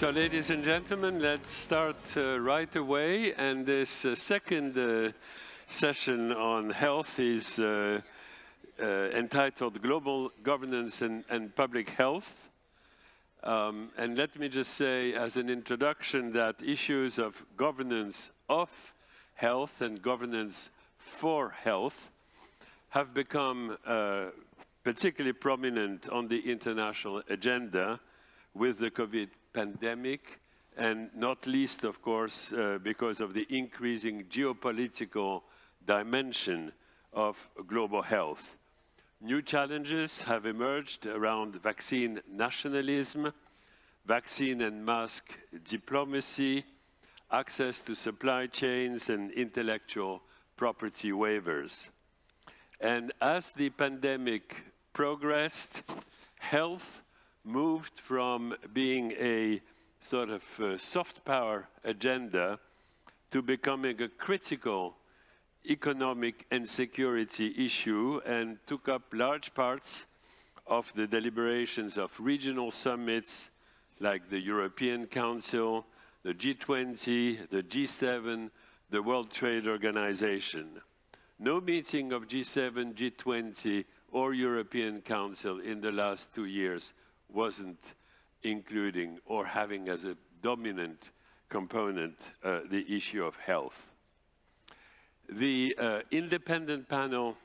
So, ladies and gentlemen, let's start uh, right away. And this uh, second uh, session on health is uh, uh, entitled Global Governance and, and Public Health. Um, and let me just say as an introduction that issues of governance of health and governance for health have become uh, particularly prominent on the international agenda with the COVID pandemic, and not least, of course, uh, because of the increasing geopolitical dimension of global health. New challenges have emerged around vaccine nationalism, vaccine and mask diplomacy, access to supply chains and intellectual property waivers. And as the pandemic progressed, health moved from being a sort of uh, soft power agenda to becoming a critical economic and security issue and took up large parts of the deliberations of regional summits like the European Council, the G20, the G7, the World Trade Organization. No meeting of G7, G20 or European Council in the last two years wasn't including or having as a dominant component uh, the issue of health. The uh, independent panel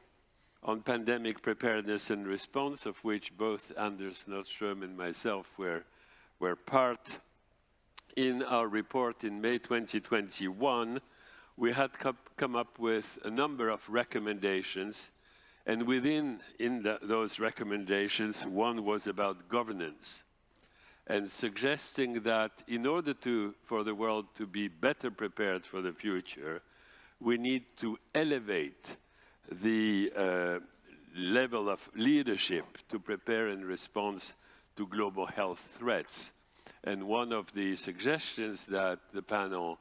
on pandemic preparedness and response, of which both Anders Nordström and myself were, were part in our report in May 2021, we had come up with a number of recommendations and within in the, those recommendations, one was about governance and suggesting that in order to, for the world to be better prepared for the future, we need to elevate the uh, level of leadership to prepare in response to global health threats. And one of the suggestions that the panel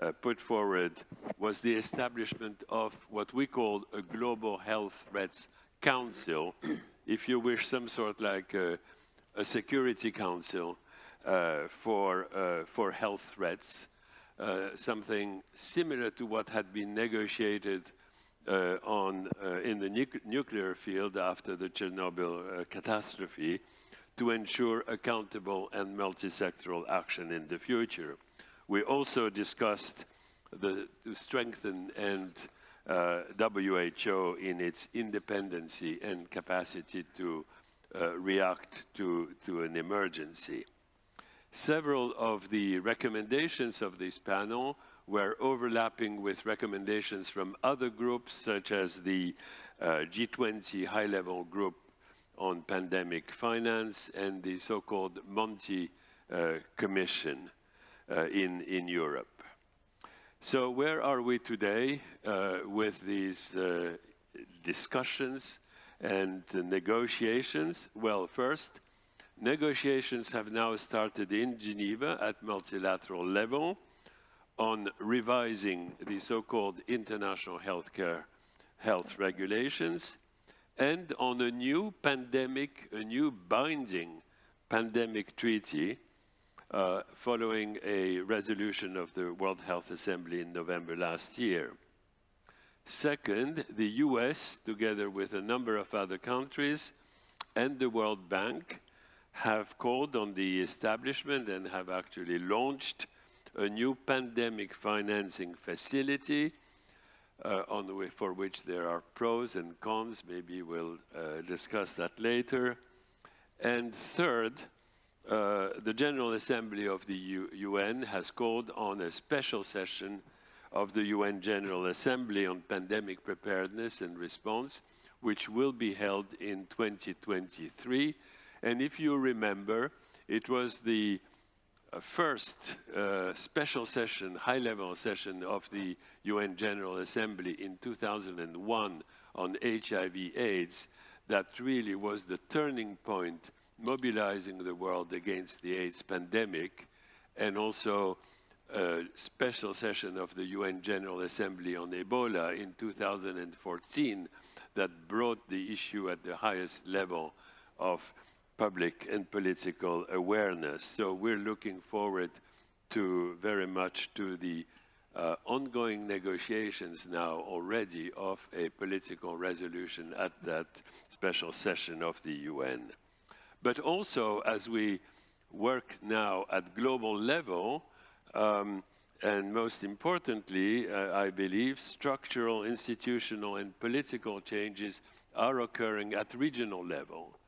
uh, put forward was the establishment of what we call a Global Health Threats Council, if you wish, some sort like a, a security council uh, for, uh, for health threats, uh, something similar to what had been negotiated uh, on, in the nu nuclear field after the Chernobyl catastrophe to ensure accountable and multi-sectoral action in the future. We also discussed the, to strengthen and uh, WHO in its independency and capacity to uh, react to, to an emergency. Several of the recommendations of this panel were overlapping with recommendations from other groups, such as the uh, G20 high-level group on pandemic finance and the so-called Monti uh, Commission in, in Europe. So where are we today uh, with these uh, discussions and negotiations? Well, first, negotiations have now started in Geneva at multilateral level on revising the so-called international healthcare health regulations and on a new pandemic, a new binding pandemic treaty uh, following a resolution of the World Health Assembly in November last year. Second, the US, together with a number of other countries and the World Bank, have called on the establishment and have actually launched a new pandemic financing facility uh, on for which there are pros and cons. Maybe we'll uh, discuss that later. And third, uh, the General Assembly of the U UN has called on a special session of the UN General Assembly on pandemic preparedness and response, which will be held in 2023. And if you remember, it was the uh, first uh, special session, high-level session of the UN General Assembly in 2001 on HIV AIDS that really was the turning point mobilizing the world against the AIDS pandemic, and also a special session of the UN General Assembly on Ebola in 2014 that brought the issue at the highest level of public and political awareness. So we're looking forward to very much to the uh, ongoing negotiations now already of a political resolution at that special session of the UN. But also as we work now at global level, um, and most importantly, uh, I believe, structural, institutional, and political changes are occurring at regional level.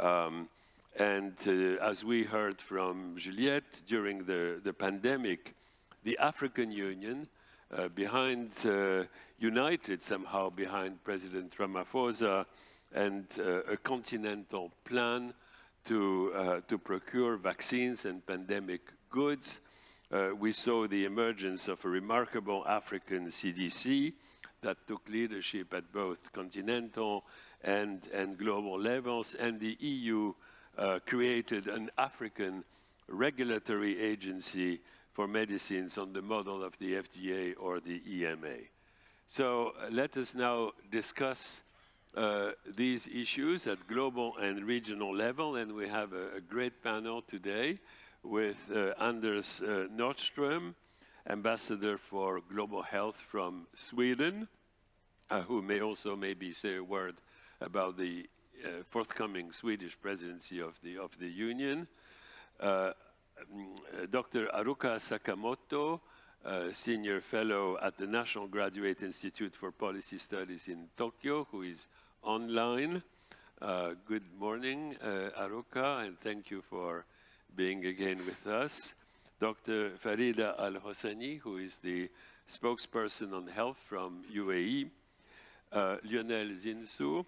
Um, and uh, as we heard from Juliette during the, the pandemic, the African Union, uh, behind, uh, united somehow behind President Ramaphosa and uh, a continental plan to, uh, to procure vaccines and pandemic goods. Uh, we saw the emergence of a remarkable African CDC that took leadership at both continental and, and global levels, and the EU uh, created an African regulatory agency for medicines on the model of the FDA or the EMA. So uh, let us now discuss uh, these issues at global and regional level, and we have a, a great panel today with uh, Anders uh, Nordström, Ambassador for Global Health from Sweden, uh, who may also maybe say a word about the uh, forthcoming Swedish presidency of the, of the Union. Mm, Dr. Aruka Sakamoto, Senior Fellow at the National Graduate Institute for Policy Studies in Tokyo, who is online. Uh, good morning, uh, Haruka, and thank you for being again with us. Dr. Farida Al-Hosani, who is the spokesperson on health from UAE. Uh, Lionel Zinsou,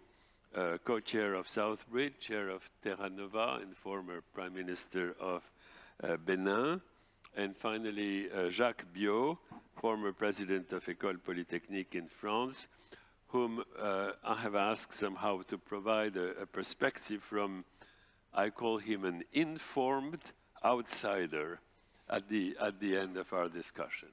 uh, co-chair of Southbridge, chair of Terra Nova, and former prime minister of uh, Benin. And finally, uh, Jacques Biot, former president of École Polytechnique in France, whom uh, I have asked somehow to provide a, a perspective from, I call him an informed outsider at the, at the end of our discussion.